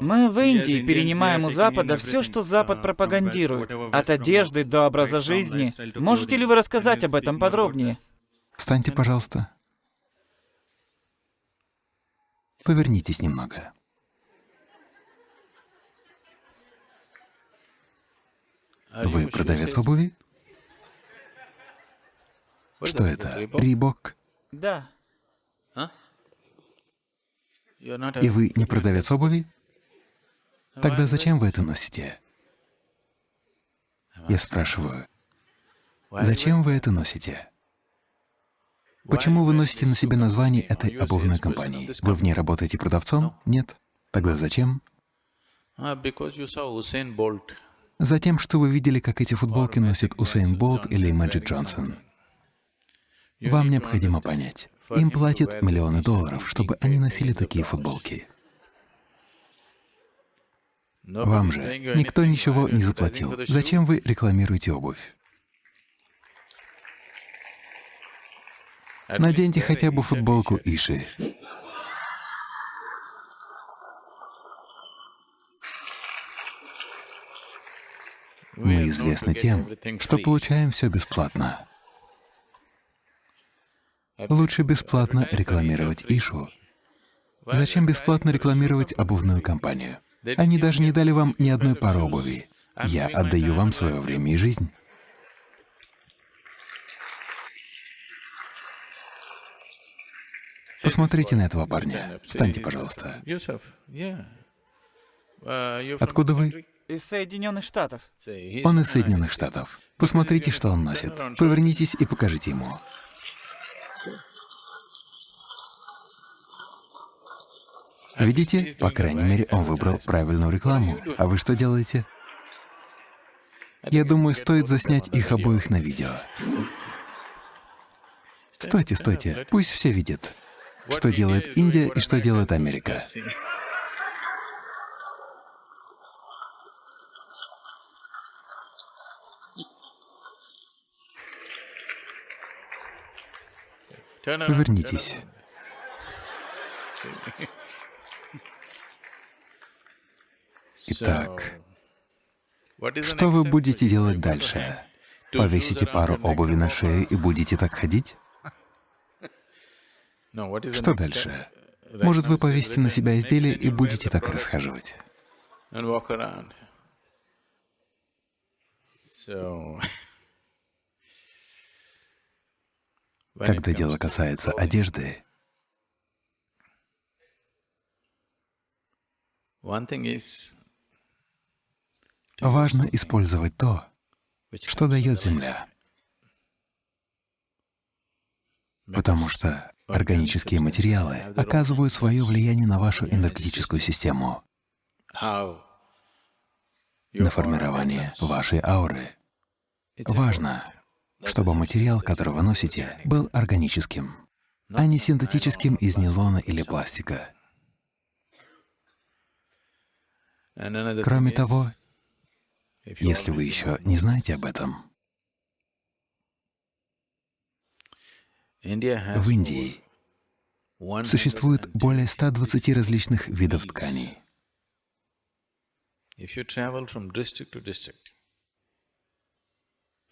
Мы в Индии перенимаем у Запада все, что Запад пропагандирует, от одежды до образа жизни. Можете ли вы рассказать об этом подробнее? Встаньте, пожалуйста. Повернитесь немного. Вы продавец обуви? Что это? Рибок? Да. И вы не продавец обуви? Тогда зачем вы это носите? Я спрашиваю, зачем вы это носите? Почему вы носите на себе название этой обувной компании? Вы в ней работаете продавцом? Нет. Тогда зачем? Затем, что вы видели, как эти футболки носит Усейн Болт или Мэджик Джонсон. Вам необходимо понять, им платят миллионы долларов, чтобы они носили такие футболки. Вам же никто ничего не заплатил. Зачем вы рекламируете обувь? Наденьте хотя бы футболку Иши. Мы известны тем, что получаем все бесплатно. Лучше бесплатно рекламировать Ишу. Зачем бесплатно рекламировать обувную компанию? Они даже не дали вам ни одной пары обуви. Я отдаю вам свое время и жизнь. Посмотрите на этого парня. Встаньте, пожалуйста. Откуда вы? Из Соединенных Штатов. Он из Соединенных Штатов. Посмотрите, что он носит. Повернитесь и покажите ему. Видите? По крайней мере, он выбрал правильную рекламу. А вы что делаете? Я думаю, стоит заснять их обоих на видео. Стойте, стойте, пусть все видят, что делает Индия и что делает Америка. Повернитесь. Итак, что вы будете делать дальше? Повесите пару обуви на шею и будете так ходить? Что дальше? Может, вы повесите на себя изделие и будете так расхаживать? Когда дело касается одежды, важно использовать то, что дает Земля. Потому что органические материалы оказывают свое влияние на вашу энергетическую систему, на формирование вашей ауры. Важно, чтобы материал, который вы носите, был органическим, а не синтетическим из нейлона или пластика. Кроме того, если вы еще не знаете об этом, в Индии существует более 120 различных видов тканей.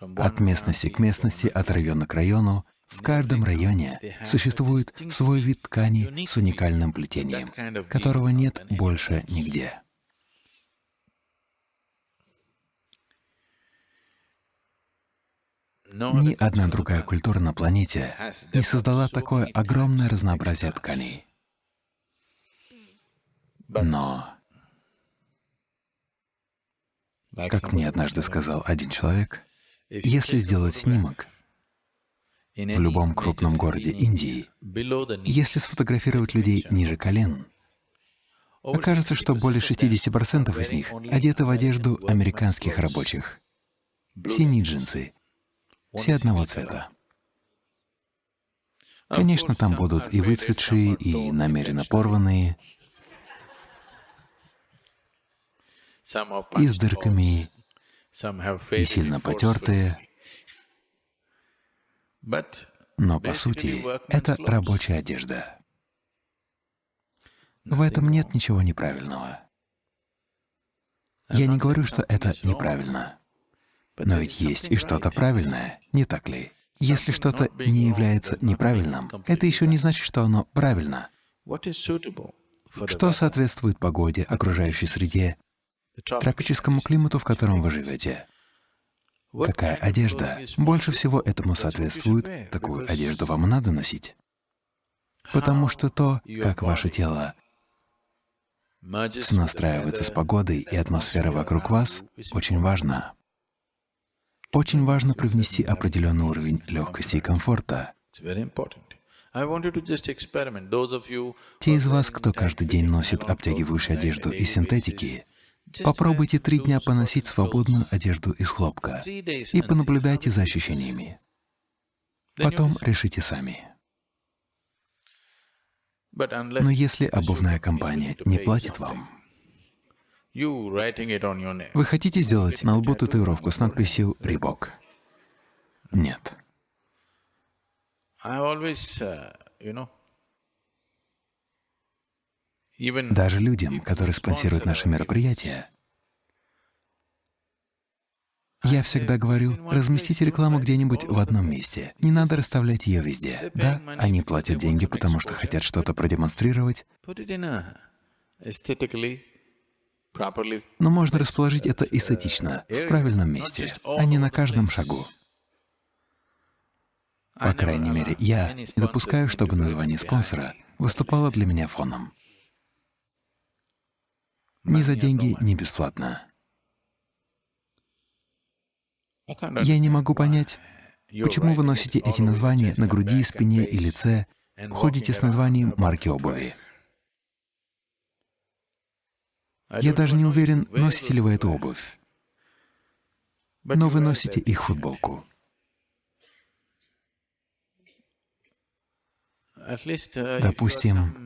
От местности к местности, от района к району, в каждом районе существует свой вид ткани с уникальным плетением, которого нет больше нигде. Ни одна другая культура на планете не создала такое огромное разнообразие тканей. Но, как мне однажды сказал один человек, если сделать снимок в любом крупном городе Индии, если сфотографировать людей ниже колен, окажется, что более 60% из них одеты в одежду американских рабочих. Синие джинсы, все одного цвета. Конечно, там будут и выцветшие, и намеренно порванные, и с дырками, и сильно потертые. Но по сути это рабочая одежда. В этом нет ничего неправильного. Я не говорю, что это неправильно. Но ведь есть и что-то правильное, не так ли? Если что-то не является неправильным, это еще не значит, что оно правильно. Что соответствует погоде, окружающей среде, тропическому климату, в котором вы живете? Какая одежда больше всего этому соответствует, такую одежду вам надо носить. Потому что то, как ваше тело снастраивается с погодой и атмосферой вокруг вас, очень важно. Очень важно привнести определенный уровень легкости и комфорта. Те из вас, кто каждый день носит обтягивающую одежду из синтетики, попробуйте три дня поносить свободную одежду из хлопка и понаблюдайте за ощущениями. Потом решите сами. Но если обувная компания не платит вам, вы хотите сделать на лбу татуировку с надписью «Рибок»? Нет. Uh, Даже людям, которые спонсируют наши мероприятия, я всегда говорю, разместите рекламу где-нибудь в одном месте. Не надо расставлять ее везде. Да, они платят деньги, потому что хотят что-то продемонстрировать. Но можно расположить это эстетично, в правильном месте, а не на каждом шагу. По крайней мере, я допускаю, чтобы название спонсора выступало для меня фоном. Ни за деньги, ни бесплатно. Я не могу понять, почему вы носите эти названия на груди, спине и лице, ходите с названием марки обуви. Я даже не уверен, носите ли вы эту обувь. Но вы носите их футболку. Допустим,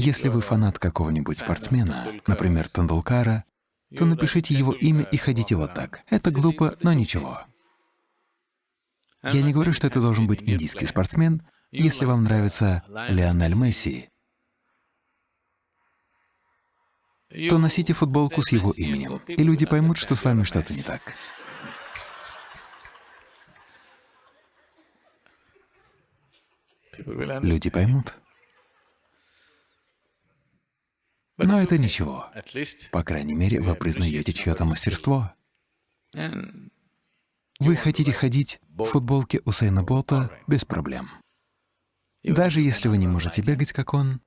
если вы фанат какого-нибудь спортсмена, например, Тандулкара, то напишите его имя и ходите вот так. Это глупо, но ничего. Я не говорю, что это должен быть индийский спортсмен. Если вам нравится Лионель Месси, то носите футболку с его именем, и люди поймут, что с вами что-то не так. Люди поймут. Но это ничего. По крайней мере, вы признаете чье-то мастерство. Вы хотите ходить в футболке Усейна Болта без проблем. Даже если вы не можете бегать, как он,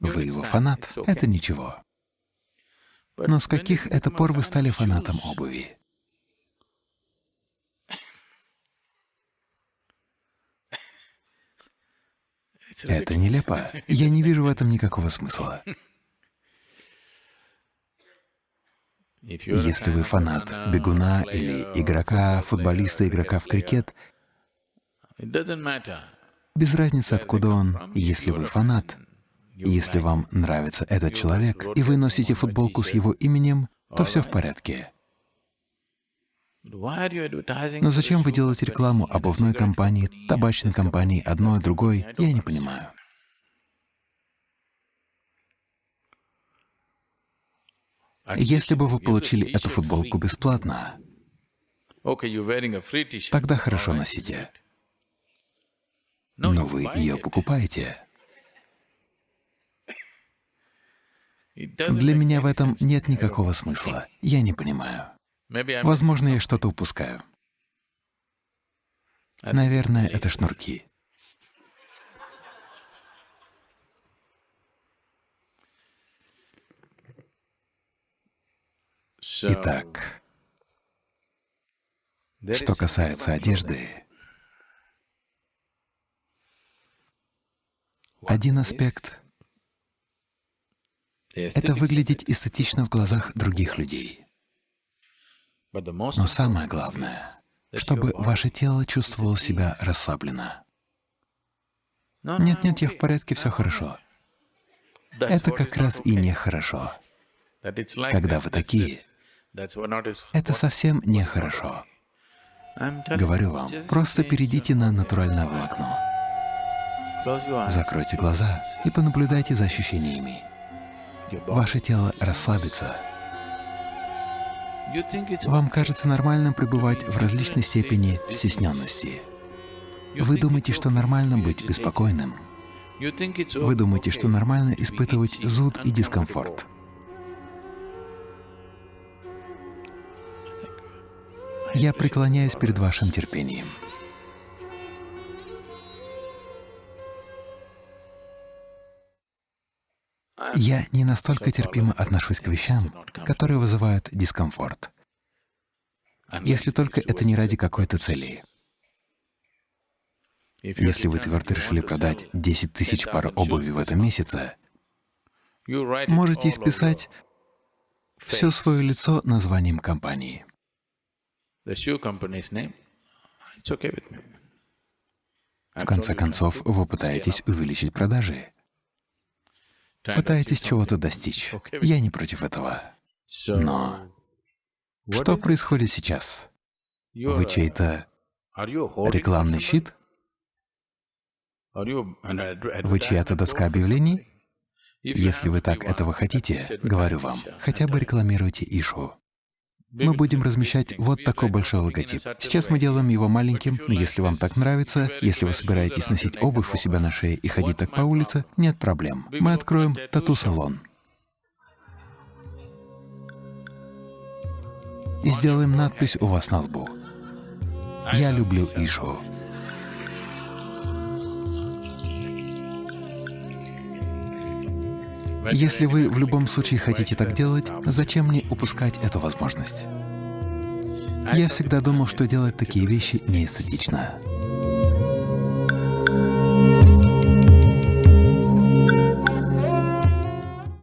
вы его фанат, это ничего. Но с каких это пор вы стали фанатом обуви? Это нелепо. Я не вижу в этом никакого смысла. Если вы фанат бегуна или игрока, футболиста, игрока в крикет, без разницы, откуда он, если вы фанат, если вам нравится этот человек, и вы носите футболку с его именем, то все в порядке. Но зачем вы делаете рекламу обувной компании, табачной компании, одной, другой, я не понимаю. Если бы вы получили эту футболку бесплатно, тогда хорошо носите. Но вы ее покупаете. Для меня в этом нет никакого смысла. Я не понимаю. Возможно, я что-то упускаю. Наверное, это шнурки. Итак, что касается одежды, один аспект — это выглядеть эстетично в глазах других людей. Но самое главное, чтобы ваше тело чувствовало себя расслабленно. Нет-нет, я в порядке, все хорошо. Это как раз и нехорошо. Когда вы такие, это совсем нехорошо. Говорю вам, просто перейдите на натуральное волокно. Закройте глаза и понаблюдайте за ощущениями. Ваше тело расслабится. Вам кажется нормальным пребывать в различной степени стесненности. Вы думаете, что нормально быть беспокойным. Вы думаете, что нормально испытывать зуд и дискомфорт. Я преклоняюсь перед вашим терпением. Я не настолько терпимо отношусь к вещам, которые вызывают дискомфорт, если только это не ради какой-то цели. Если вы твердо решили продать 10 тысяч пар обуви в этом месяце, можете исписать все свое лицо названием компании. В конце концов, вы пытаетесь увеличить продажи пытаетесь чего-то достичь. Я не против этого. Но что происходит сейчас? Вы чей-то рекламный щит? Вы чья-то доска объявлений? Если вы так этого хотите, говорю вам, хотя бы рекламируйте Ишу. Мы будем размещать вот такой большой логотип. Сейчас мы делаем его маленьким, но если вам так нравится, если вы собираетесь носить обувь у себя на шее и ходить так по улице, нет проблем. Мы откроем тату-салон. И сделаем надпись у вас на лбу. «Я люблю Ишу». Если вы в любом случае хотите так делать, зачем мне упускать эту возможность? Я всегда думал, что делать такие вещи неэстетично.